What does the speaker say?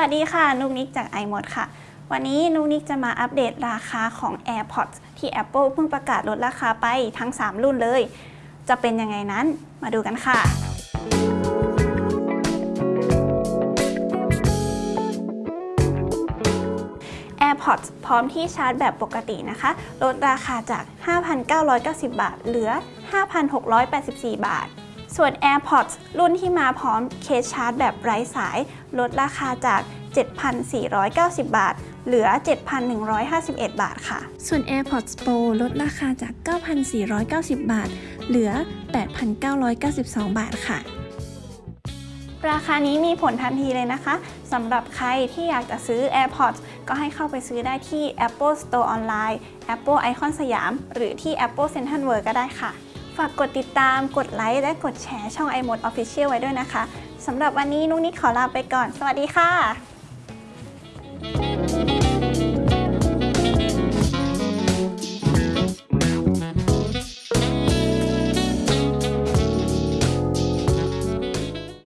วัสดีค่ะ นุกนิกจาก iMod ค่ะ วันนี้นุกนิกจะมาอัปเดตราคาของ AirPods ที่ Apple เพิ่งประกาศลดราคาไปทั้ง 3 รุ่นเลย จะเป็นยังไงนั้นมาดูกันค่ะ AirPods พร้อมที่ชาร์จแบบปกตินะคะ ลดราคาจาก 5,990 บาท เหลือ 5,684 บาท ส่วน AirPods รุ่นที่มาพร้อมเคสชาร์จแบบไร้สาย ลดราคาจาก 7,490 บาท เหลือ 7,151 บาทค่ะ ส่วน AirPods Pro ลดราคาจาก 9,490 บาท เหลือ 8,992 บาทค่ะ ราคานี้มีผลทันทีเลยนะคะสำหรับใครที่อยากจะซื้อ AirPods ก็ให้เข้าไปซื้อได้ที่ Apple Store Online Apple Icon สยาม หรือที่ Apple Central World ก็ได้ค่ะ ฝากกดติดตาม กดไลค์และกดแชร์ช่อง iMode Official ไว้ด้วยนะคะสำหรับวันนี้นุกนิกขอลาไปก่อน สวัสดีค่ะ